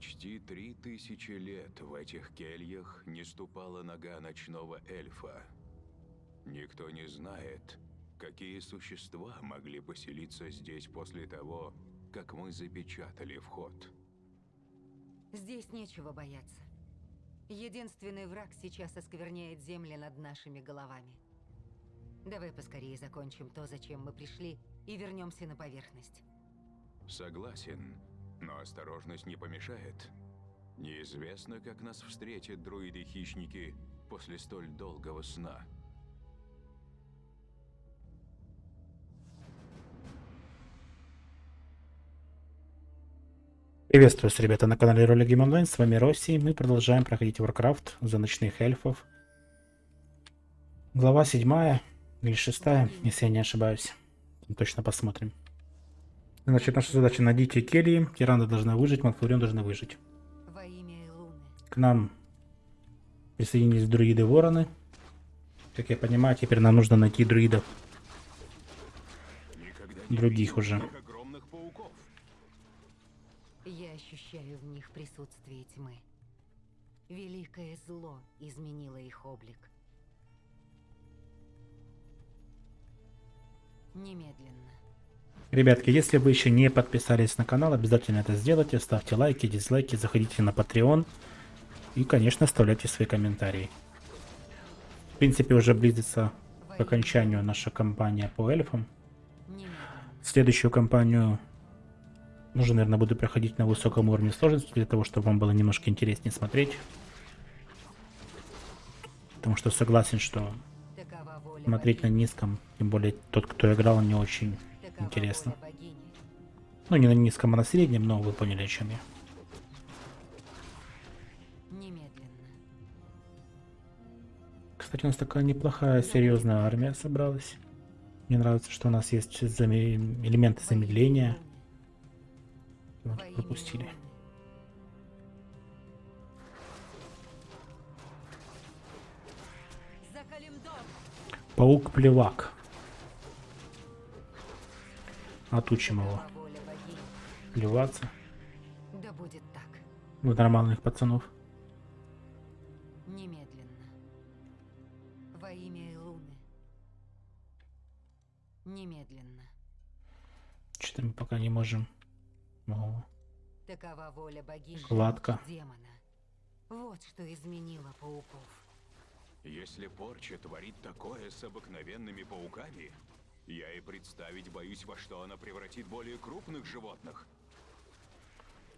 Почти три тысячи лет в этих кельях не ступала нога ночного эльфа. Никто не знает, какие существа могли поселиться здесь после того, как мы запечатали вход. Здесь нечего бояться. Единственный враг сейчас оскверняет земли над нашими головами. Давай поскорее закончим то, зачем мы пришли, и вернемся на поверхность. Согласен, но осторожность не помешает. Неизвестно, как нас встретят друиды-хищники после столь долгого сна. Приветствую вас, ребята, на канале Роли Game Online. С вами Росси. Мы продолжаем проходить Warcraft за ночных эльфов. Глава 7 или 6, если я не ошибаюсь. Точно посмотрим. Значит, наша задача найдите кельи. Тираны должны выжить, Малфурион должны выжить. Во имя Луны. К нам присоединились друиды-вороны. Как я понимаю, теперь нам нужно найти друидов. Других уже. Я ощущаю в них присутствие тьмы. Великое зло изменило их облик. Немедленно. Ребятки, если вы еще не подписались на канал, обязательно это сделайте. Ставьте лайки, дизлайки, заходите на Patreon. И, конечно, оставляйте свои комментарии. В принципе, уже близится к окончанию наша кампания по эльфам. Следующую кампанию уже, наверное, буду проходить на высоком уровне сложности, для того, чтобы вам было немножко интереснее смотреть. Потому что согласен, что смотреть на низком, тем более тот, кто играл, не очень интересно. Ну, не на низком, а на среднем, но вы поняли, о чем я. Кстати, у нас такая неплохая, серьезная армия собралась. Мне нравится, что у нас есть заме- элементы замедления. Вот, пропустили. Паук-плевак. Отучим его плеваться. Да будет так. В нормальных пацанов. Немедленно. Во имя Луны. Немедленно. Что-то мы пока не можем. О, Такова воля богини. Гладко. Демона. Вот что изменило пауков. Если порча творит такое с обыкновенными пауками, я и представить боюсь, во что она превратит более крупных животных.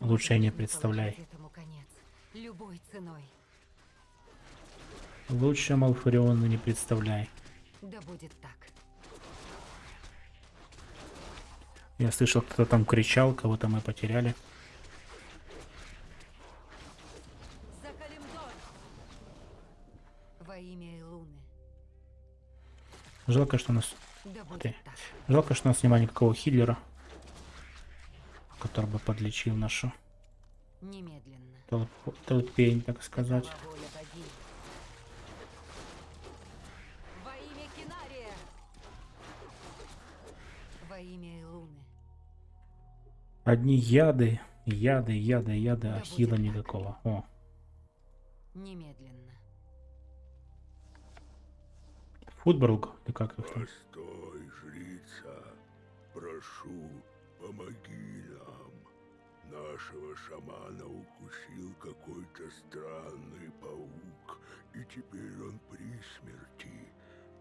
лучше я не представляй. положить этому конец. Любой ценой. Лучше Малфуриона не представляй. Да будет так. Я слышал, кто-то там кричал, кого-то мы потеряли. Во имя Луны. Жалко, что у нас... Так. Жалко, что у нас нема никакого хиллера, который бы подлечил нашу Немедленно. толпу- толпень, так сказать. Такова воля богини. Во имя Кинария! Во имя Луны. Одни яды, яды, яды, яды, а хила никакого. О, Немедленно. Футболг, или как их там? Постой, жрица, прошу, помоги нам. Нашего шамана укусил какой-то странный паук, и теперь он при смерти.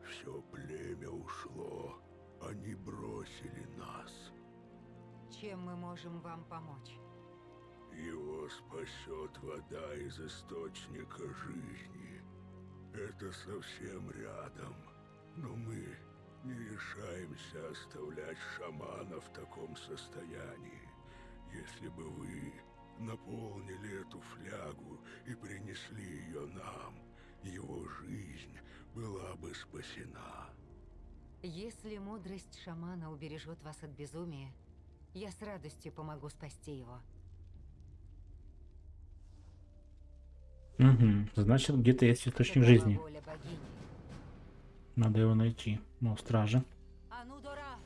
Все племя ушло, они бросили нас. Чем мы можем вам помочь? Его спасет вода из источника жизни. Это совсем рядом. Но мы не решаемся оставлять шамана в таком состоянии. Если бы вы наполнили эту флягу и принесли ее нам, его жизнь была бы спасена. Если мудрость шамана убережет вас от безумия, я с радостью помогу спасти его. Угу. Значит, где-то есть источник жизни. воля богини. Надо его найти. Ну, стража. Анудора!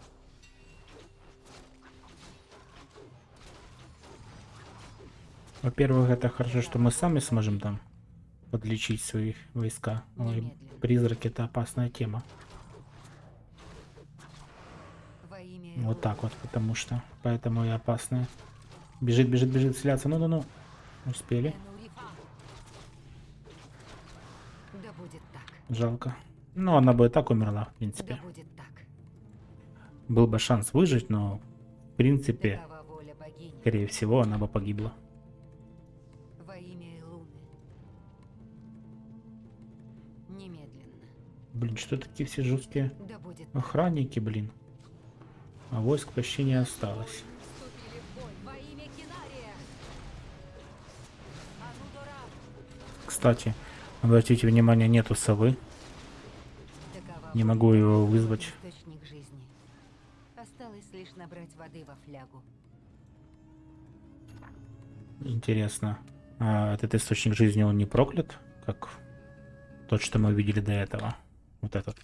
Во-первых, это хорошо, что мы сами сможем там подлечить свои войска. Ой, призраки это опасная тема. Вот так вот, потому что. Поэтому и опасная. Бежит, бежит, бежит, селяться. Ну-ну-ну. Успели. Жалко. Ну, она бы и так умерла, в принципе. Да так. Был бы шанс выжить, но в принципе, скорее всего, она бы погибла. Во имя Элуны. Немедленно. Блин, что такие все жесткие Да охранники, блин. А войск почти не осталось. Кстати, обратите внимание, нету совы. Не могу его вызвать. Источник жизни. Осталось лишь набрать воды во флягу. Интересно. А этот источник жизни, он не проклят? Как тот, что мы видели до этого. Вот этот.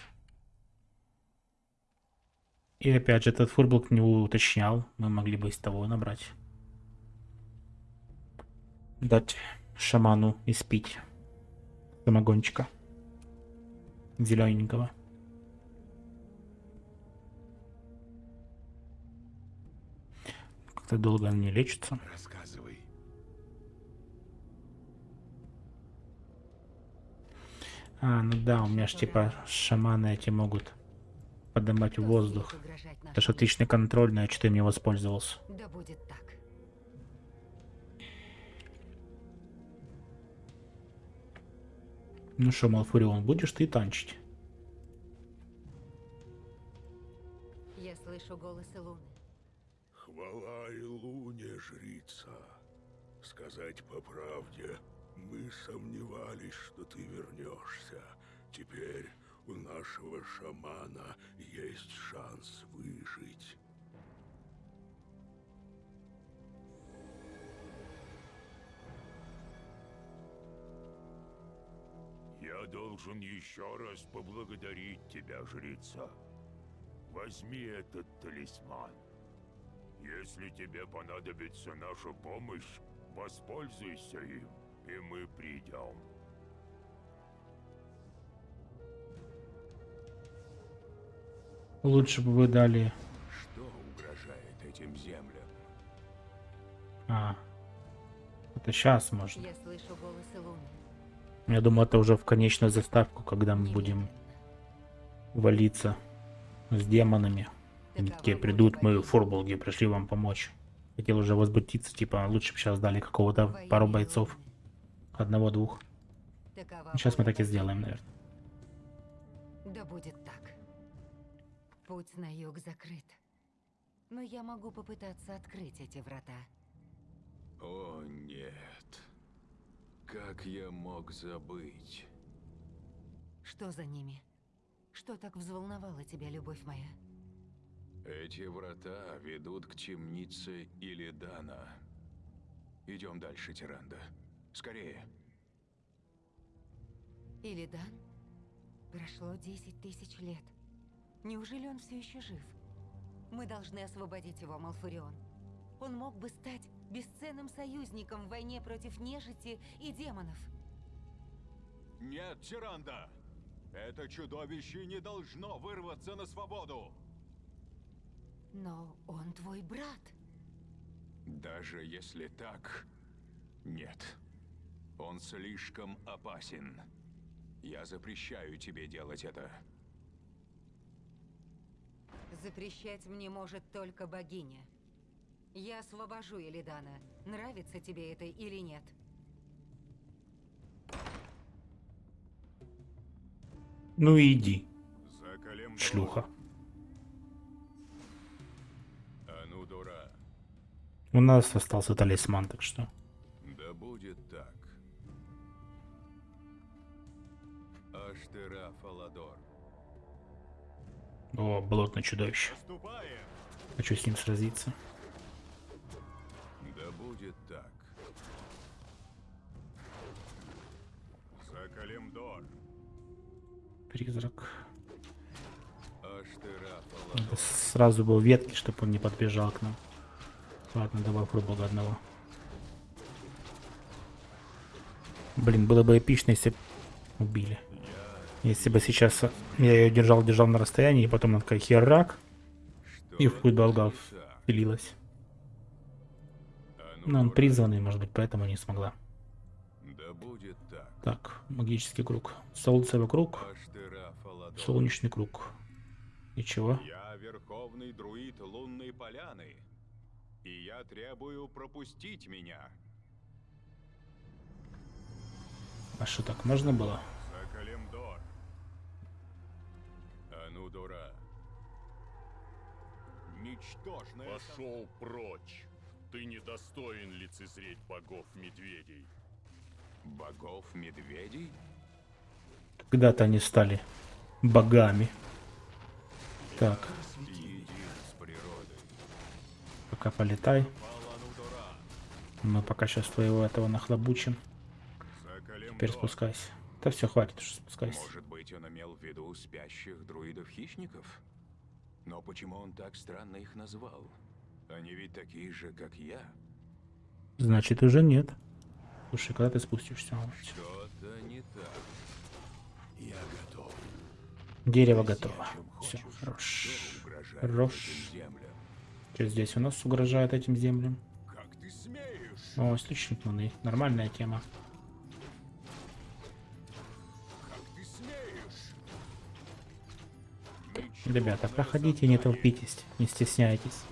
И опять же, этот фурблок не уточнял. Мы могли бы из того набрать. Дать шаману испить. Самогончика. Зелененького. Как-то долго он не лечится. Рассказывай. А, ну да, у меня ж типа шаманы эти могут поднимать в воздух. Это ж отличный контроль, но я что-то им не воспользовался. Да будет так. Ну что, Малфурион, будешь ты танчить? Я слышу голос Илуны. Хвала и луне, жрица. Сказать по правде, мы сомневались, что ты вернешься. Теперь у нашего шамана есть шанс выжить. Я должен еще раз поблагодарить тебя, жрица. Возьми этот талисман. Если тебе понадобится наша помощь, воспользуйся им, и мы придем. Лучше бы вы дали... Что угрожает этим землям? А, это сейчас можно. Я слышу голос Илуны. Я думаю, это уже в конечную заставку, когда мы будем валиться с демонами. Такие придут, мы фурболги пришли вам помочь. Хотел уже возбудиться, типа, лучше бы сейчас дали какого-то пару бойцов. Одного-двух. Сейчас мы так и сделаем, наверное. Да будет так. Путь на юг закрыт. Но я могу попытаться открыть эти врата. О, нет. Как я мог забыть? Что за ними? Что так взволновало тебя, любовь моя? Эти врата ведут к темнице Илидана. Идем дальше, Тиранда. Скорее. Илидан? Прошло 10 тысяч лет. Неужели он все еще жив? Мы должны освободить его, Малфурион. Он мог бы стать бесценным союзником в войне против нежити и демонов. Нет, Тиранда! Это чудовище не должно вырваться на свободу! Но он твой брат. Даже если так, нет. Он слишком опасен. Я запрещаю тебе делать это. Запрещать мне может только богиня. Я освобожу Элидана. Нравится тебе это или нет? Ну иди, шлюха. У нас остался талисман, так что... Да будет так. Аштера Фаладор. О, болотное чудовище. Ступаем! Хочу с ним сразиться. Да будет так. За. Призрак. Аштера Надо сразу был ветки, чтобы он не подбежал к нам. Ладно, давай пробовал одного. Блин, было бы эпично, если убили. Если бы сейчас я ее держал, держал на расстоянии, и потом она такая херак, и в хуй долга впилилась. Но он призванный, может быть, поэтому не смогла. Так. Так, магический круг. Солнце вокруг, Аштера Фаладон. солнечный круг. Ничего. Я верховный друид лунной поляны. И я требую пропустить меня. А что, так можно было? Сакалемдор. Анудора. Ничтожное Пошел прочь. Ты недостоин лицезреть богов-медведей. Богов медведей? Когда-то они стали богами. Так, природой. Пока полетай. Мы пока сейчас твоего этого нахлобучим. Теперь спускайся. Да все, хватит уже спускайся. Может быть, он имел в виду спящих друидов-хищников? Но почему он так странно их назвал? Они ведь такие же, как я. Значит, уже нет. Слушай, когда ты спустишься? Что-то не так. Я готов. Дерево готово. Все, хорош. Хорош. Что здесь у нас угрожает этим землям? Как ты смеешь? О, источник луны. Нормальная тема. Как ты смеешь? Ребята, проходите, не толпитесь, не стесняйтесь.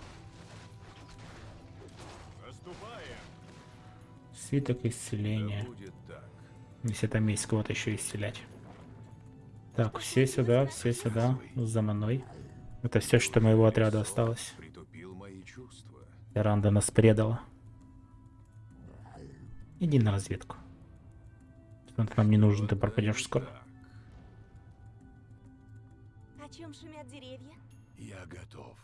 Свиток исцеления. Если там есть кого-то еще исцелять. Так, все сюда, все сюда, за мной. Это все, что моего отряда осталось. Ранда нас предала. Иди на разведку. Ты нам не нужен, ты пропадешь скоро. О чем шумят деревья? Я готов.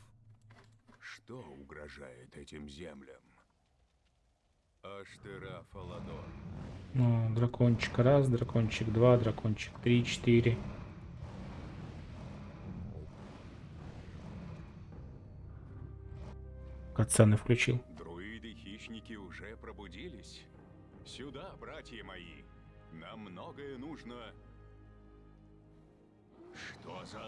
Что угрожает этим землям? Аштера Фаладон. Ну, дракончик раз, дракончик два, дракончик три, четыре. Кацаны включил. Друиды-хищники уже пробудились. Сюда, братья мои. Нам многое нужно. Что за...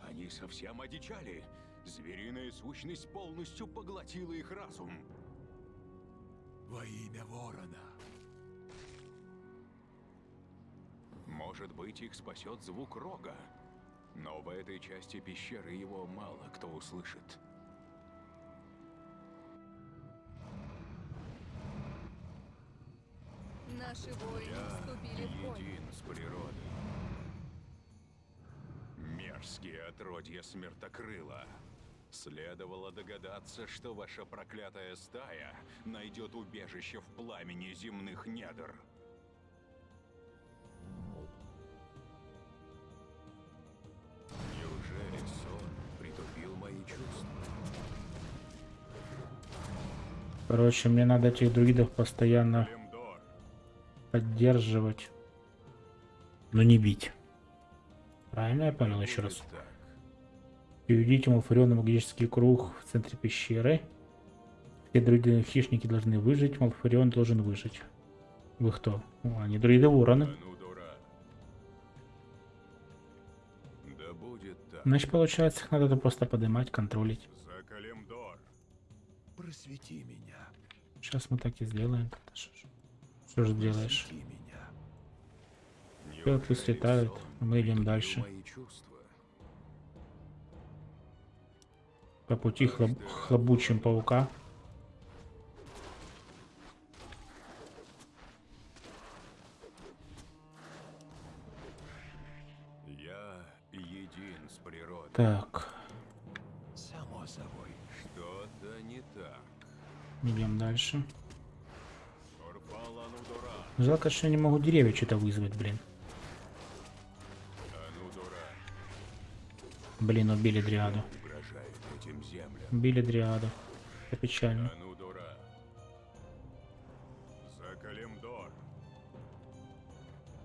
Они совсем одичали. Звериная сущность полностью поглотила их разум. Во имя ворона. Может быть, их спасет звук рога. Но в этой части пещеры его мало кто услышит. Наши воины вступили в бой. Един с природой. Мерзкие отродья смертокрыла. Следовало догадаться, что ваша проклятая стая найдет убежище в пламени земных недр. Неужели сон притупил мои чувства? Короче, мне надо этих друидов постоянно поддерживать. Но не бить. Правильно я понял еще раз? Так. Переведите Малфариона магический круг в центре пещеры. Все друиды хищники должны выжить, Малфарион должен выжить. Вы кто? О, они друиды вороны. Анудора. Да будет так. Значит, получается, их надо просто поднимать, контролить. Закалемдор, Просвети меня. Сейчас мы так и сделаем. Да Что же делаешь? Слетают, сон а мы идем дальше. По пути хлоб- хлобучим паука. Я един с природой. Так, Само собой. Что-то не так. идем дальше. Анудора, Жалко, что я не могу деревья что-то вызвать, блин. Блин, убили дриаду. Убили дриаду. Это печально. Анудора. Закалемдор,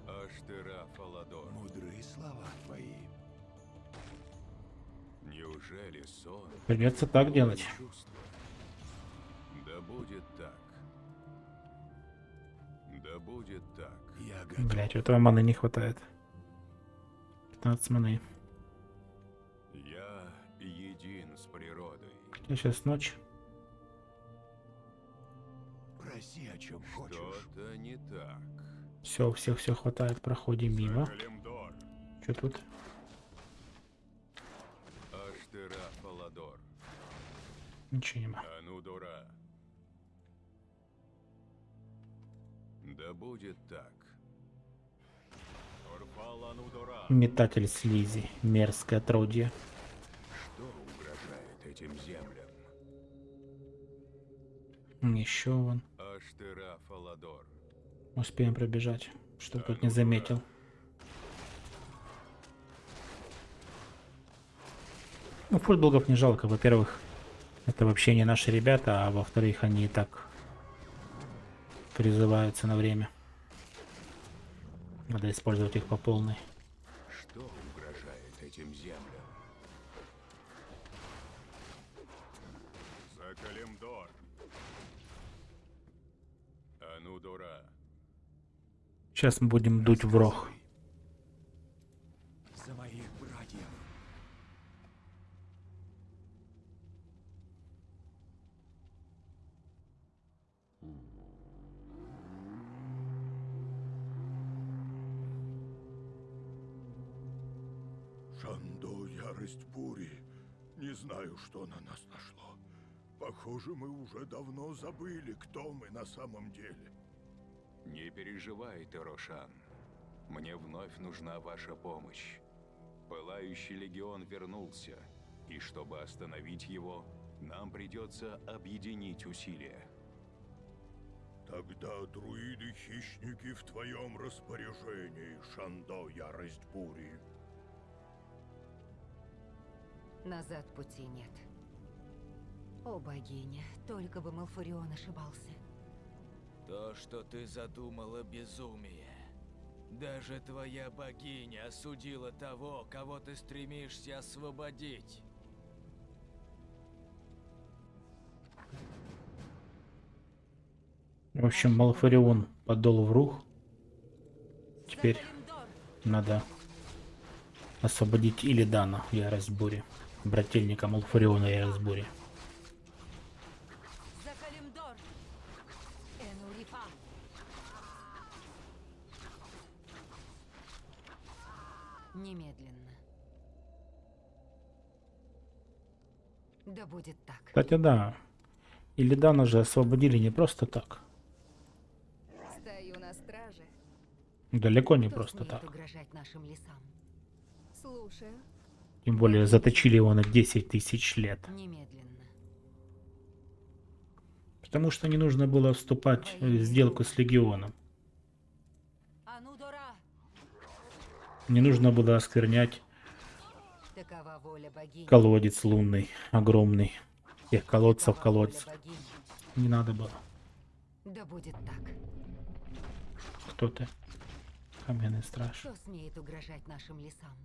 Аштера Фаладон. Мудрые слова твои. Неужели сон Придется так делать. Будет так. Я готов. Блять, этого маны не хватает. 15 маны. Я един с природой. Я сейчас ночь. Проси, о чем хочешь. Что-то не так. Все, у всех все хватает. Проходим мимо. Что тут? Аштера Фаладор, Ничего нема. Анудора. Да будет так. Метатель слизи. Мерзкое отродье. Что угрожает этим землям? Еще вон. Фаладор. Успеем пробежать. Чтоб тут не заметил. Ну, футболгов не жалко. Во-первых, это вообще не наши ребята, а во-вторых, они и так призываются на время. Надо использовать их по полной. Что угрожает этим землям? Закалимдор. Анудора. Сейчас мы будем дуть в рог. За моих братьев. Шандо, ярость бури. Не знаю, что на нас нашло. Похоже, мы уже давно забыли, кто мы на самом деле. Не переживай, Терошан. Мне вновь нужна ваша помощь. Пылающий легион вернулся, и чтобы остановить его, нам придется объединить усилия. Тогда друиды-хищники в твоем распоряжении, Шандо, ярость бури. Назад пути нет. О, богиня, только бы Малфурион ошибался. То, что ты задумала, безумие. Даже твоя богиня осудила того, кого ты стремишься освободить. В общем, Малфарион подол в рух. Теперь надо освободить Илидана, ярость бури. Брательника Малфариона, ярость бури. За Калимдор! Энурифа! Немедленно. Да будет так. Кстати, да. Илидана же освободили не просто так. Стою на страже. Далеко не Кто просто так. Слушаю. Тем более заточили его на 10 тысяч лет. Немедленно. Потому что не нужно было вступать в сделку с Легионом. Анудора! Не нужно было осквернять колодец лунный, огромный. Тех колодцев колодцев. Не надо было. Да будет так. Кто ты? Каменный страж. Кто смеет угрожать нашим лесам?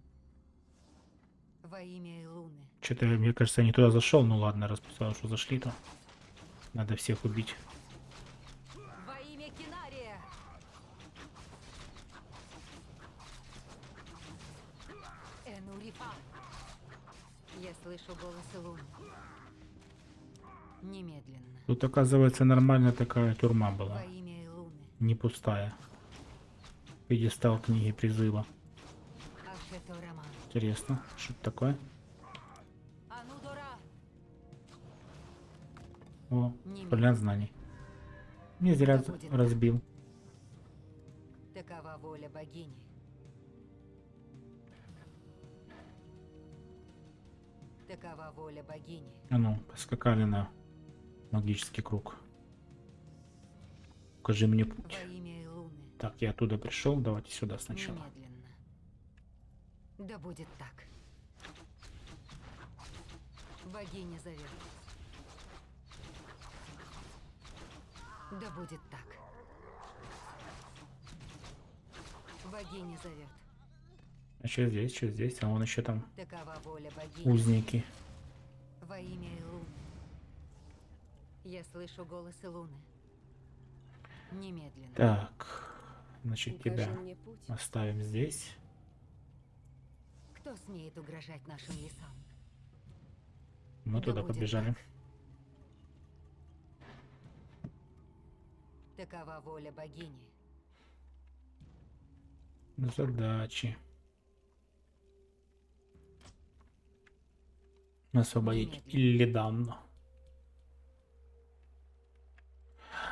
Во имя Илуны. Что-то, мне кажется, я не туда зашел. Ну ладно, раз сказал, что зашли, то надо всех убить. Во имя Кинария! Энурифа! Я слышу голос Илуны. Немедленно. Тут, оказывается, нормальная такая тюрьма была. Не пустая. Пьедестал книги призыва. Интересно, что это такое? О, фолиант знаний. Не зря разбил. Такова воля богини. Такова воля богини. А ну, поскакали на магический круг. Покажи мне путь. Так, я оттуда пришел, давайте сюда сначала. Немедленно. Да будет так. Богиня зовет. Да будет так. Богиня зовет. А что здесь, что здесь? А вон еще там Такова воля богини. узники. Во имя Илуны. Я слышу голос Илуны. Немедленно. Так, значит Укажи тебя оставим здесь. Кто смеет угрожать нашим лесам? Мы Да туда побежали. Такова воля богини. Задачи. Освободить Немедленно. Иллидан.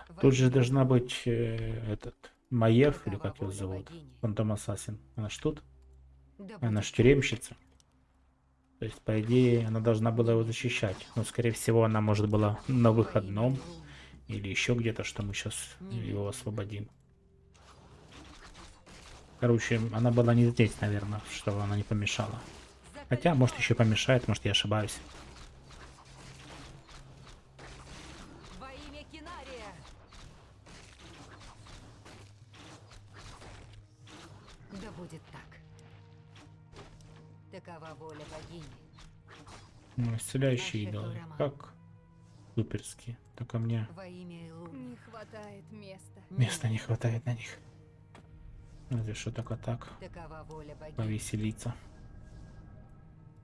Во Тут же должна быть э, этот Маев, или как его зовут? Фантом Ассасин. Она ж тут? Она будет ж тюремщица. То есть, по идее, она должна была его защищать. Но, скорее всего, она может была на выходном или еще где-то, что мы сейчас его освободим. Короче, она была не здесь, наверное, что она не помешала. Хотя, может, еще помешает, может, я ошибаюсь. Ну, исцеляющие идолы. Как? Суперские. Только мне. Не хватает места. места не хватает на них. Разве что только так. Повеселиться.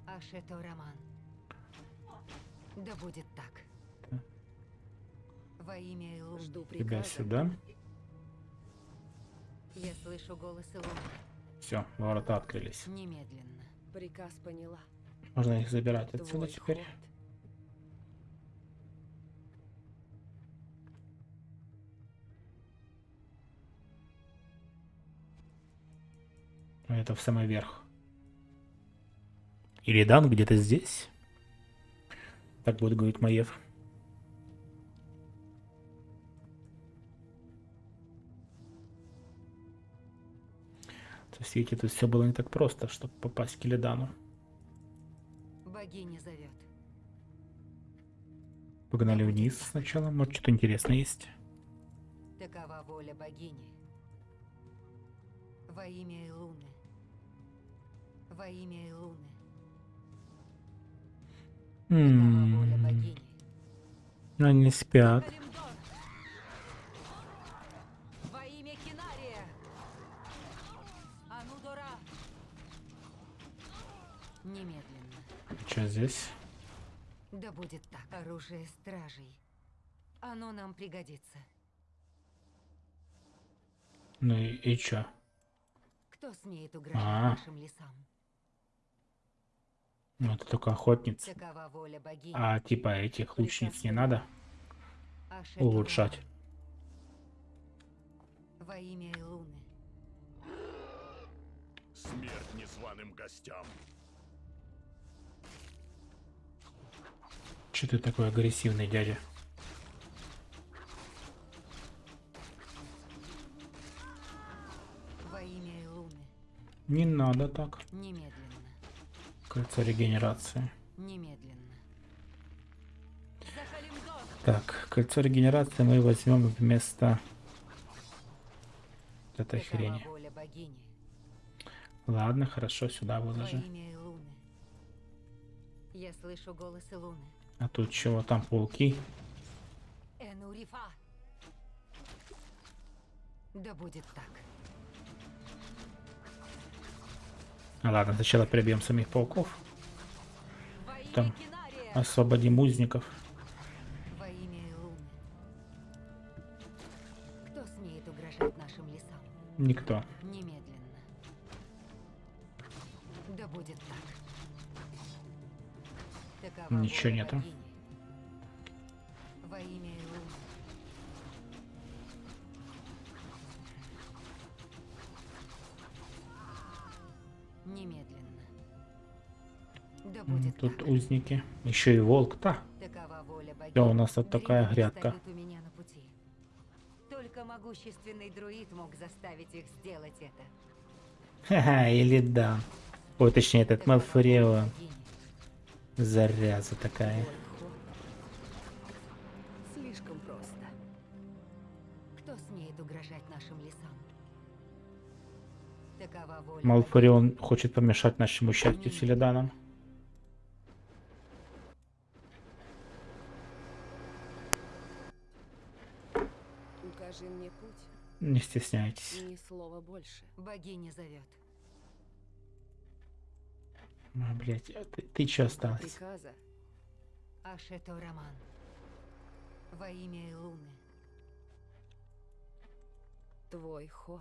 Ашето Роман. Да будет так. Да. Во имя Луны. Жду Тебя сюда. Я слышу голос Луны. Все, ворота открылись. Немедленно. Приказ поняла. Можно их забирать отсюда теперь. Это в самый верх. Или Дан где-то здесь? Так будет говорить Маев. То есть, видите, тут все было не так просто, чтобы попасть к Илидану. Богиня зовет. Погнали вниз сначала, может что-то интересное есть. Такова воля богини. Во имя Луны. Во имя Луны. Такова воля богини. Они спят. Калимдор! Во имя Кинария! Анудора! Немедленно. Что здесь? Да будет так. Оружие стражей. Оно нам пригодится. Ну и, и чё? Кто смеет угрожать А. нашим лесам? Ну это только охотницы. Такова воля богини. А типа этих лучниц не надо улучшать. Во имя Луны. Смерть незваным гостям. Че ты такой агрессивный, дядя? Во имя Луны. Не надо так. Немедленно. Кольцо регенерации. Немедленно. Так, кольцо регенерации мы возьмем вместо этой хрени. Ладно, хорошо, сюда выложи. Я слышу голос Луны. А тут чего там пауки? Энурифа. Да будет так. А, ладно, сначала прибьем самих пауков, Там. Освободим узников. Во имя Луны. Кто смеет угрожать нашим лесам? Никто. Немедленно. Да будет так. М, будет Тут узники. Еще и волк, да. У нас тут такая грядка. Только могущественный друид мог заставить их сделать это. Ха-ха, или да. Ой, точнее, этот богини. Заряза такая. Слишком просто. Кто смеет угрожать нашим лесам? Такова воля Малфореон хочет помешать нашему счастью с Илиданом. Укажи мне путь. Не стесняйтесь. Ни слова больше. Богиня зовет. А, блядь, а ты, ты чё осталась? Приказа. Ашето Роман. Во имя Илуны. Твой ход.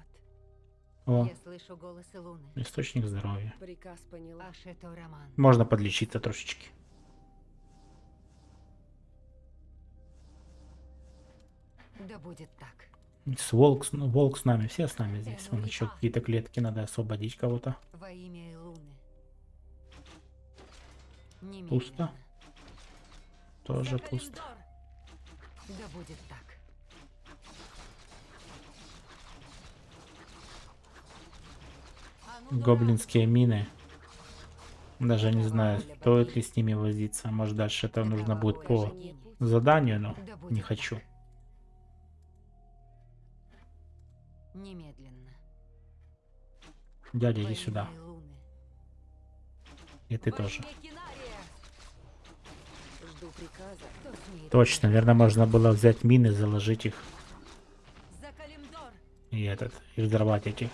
О, Я слышу голос Илуны. источник здоровья. Приказ поняла. Ашето Роман. Можно подлечиться трошечки. Да будет так. С волк, с- ну, волк с нами, все с нами здесь. Вон еще какие-то клетки, надо освободить кого-то. Во имя. Пусто. Тоже пусто. Да будет так. А! Гоблинские мины. Даже не знаю, стоит ли с ними возиться. Может дальше это нужно будет по заданию, но не хочу. Немедленно. Дядя, иди сюда. И ты тоже. имя Кинария! Жду приказа. Кто смеет Точно, наверное, можно было взять мины, заложить их и этот, и взорвать эти.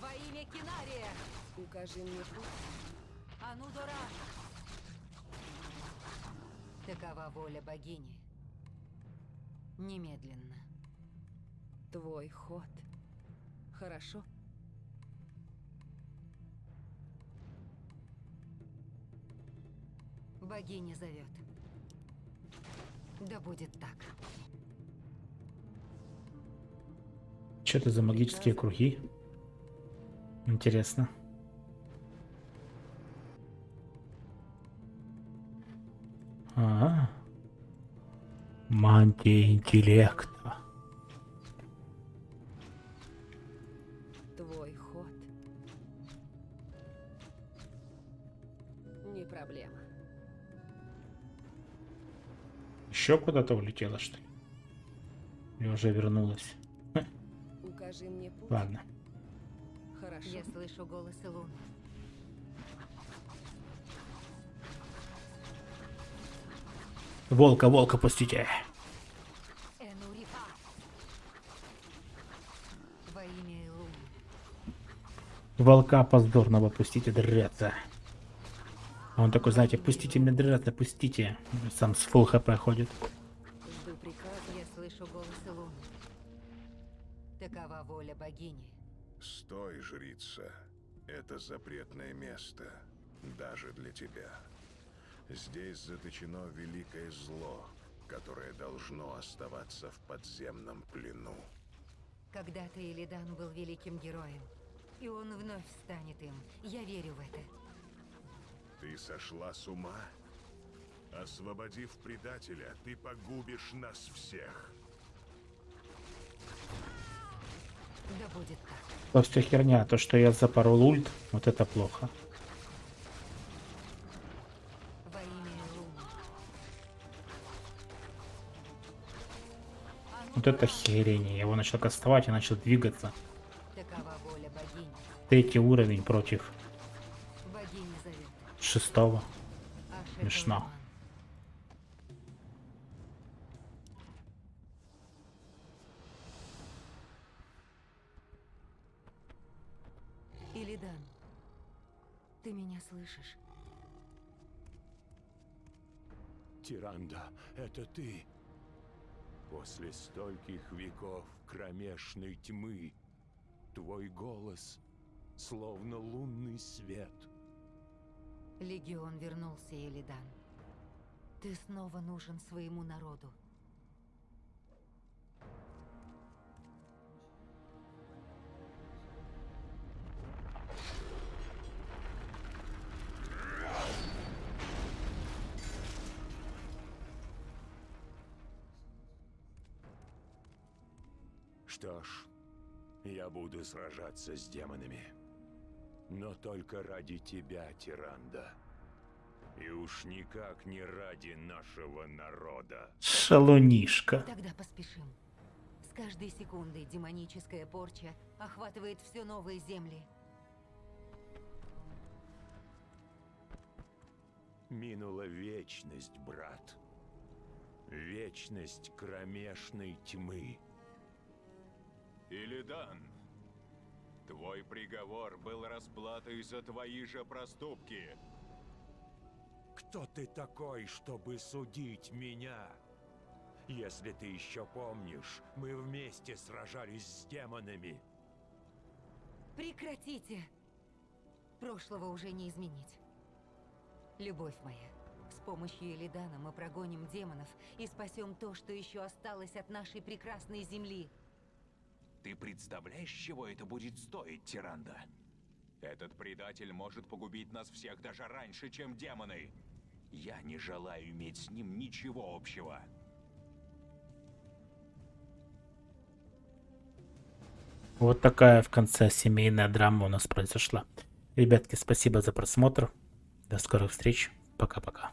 Во имя Кинария! Укажи мне путь. Анудора! Такова воля богини. Немедленно. Твой ход. Хорошо. Богиня зовет. Да будет так. Что это за магические круги? Интересно. А, мантия интеллекта. Твой ход. Не проблема. Еще куда-то улетела, что ли? Или уже вернулась? Укажи мне путь. Ладно. Хорошо. Я слышу голос Илуны. Волка, волка, пустите. Волка поздорного пустите драться. А он такой, знаете, пустите меня драться, пустите. Сам с фул хп ходит. Жду приказа. Я слышу голос Илуны. Такова воля богини. Стой, жрица. Это запретное место. Даже для тебя. Здесь заточено великое зло, которое должно оставаться в подземном плену. Когда-то Илидан был великим героем. И он вновь станет им. Я верю в это. Ты сошла с ума? Освободив предателя, ты погубишь нас всех. Да будет так. Просто херня, то, что я запорол ульт, вот это плохо. Во имя Илуны. Вот это херень. Я его начал кастовать и начал двигаться. Такова воля богини. Третий уровень против. Шестого. Смешно. Илидан, ты меня слышишь? Тиранда, это ты. После стольких веков кромешной тьмы твой голос словно лунный свет. Легион вернулся, Илидан. Ты снова нужен своему народу. Что ж, я буду сражаться с демонами. Но только ради тебя, Тиранда. И уж никак не ради нашего народа. Шалунишка. Тогда поспешим. С каждой секундой демоническая порча охватывает все новые земли. Минула вечность, брат. Вечность кромешной тьмы. Илидан, твой приговор был расплатой за твои же проступки. Кто ты такой, чтобы судить меня? Если ты еще помнишь, мы вместе сражались с демонами. Прекратите! Прошлого уже не изменить. Любовь моя, с помощью Элидана мы прогоним демонов и спасем то, что еще осталось от нашей прекрасной земли. Ты представляешь, чего это будет стоить, Тиранда? Этот предатель может погубить нас всех даже раньше, чем демоны. Я не желаю иметь с ним ничего общего. Вот такая в конце семейная драма у нас произошла. Ребятки, спасибо за просмотр. До скорых встреч. Пока-пока.